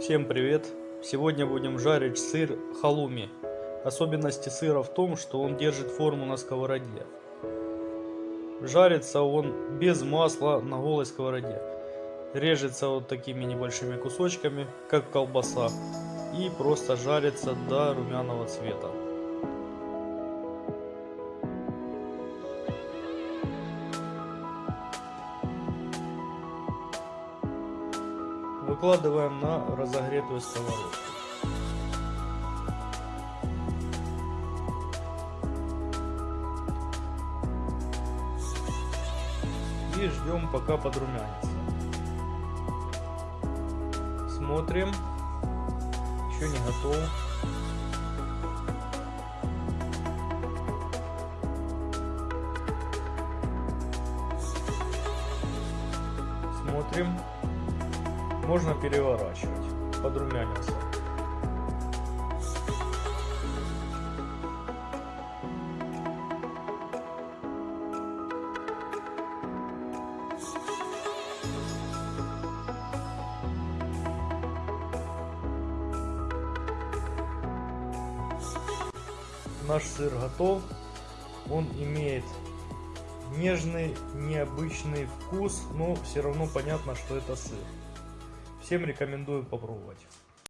Всем привет! Сегодня будем жарить сыр халуми. Особенности сыра в том, что он держит форму на сковороде. Жарится он без масла на голой сковороде. Режется вот такими небольшими кусочками, как колбаса. И просто жарится до румяного цвета. Выкладываем на разогретую сковородку. И ждем пока подрумянится. Смотрим. Еще не готов. Смотрим. Можно переворачивать. Подрумянился. Наш сыр готов. Он имеет нежный, необычный вкус, но все равно понятно, что это сыр. Всем рекомендую попробовать.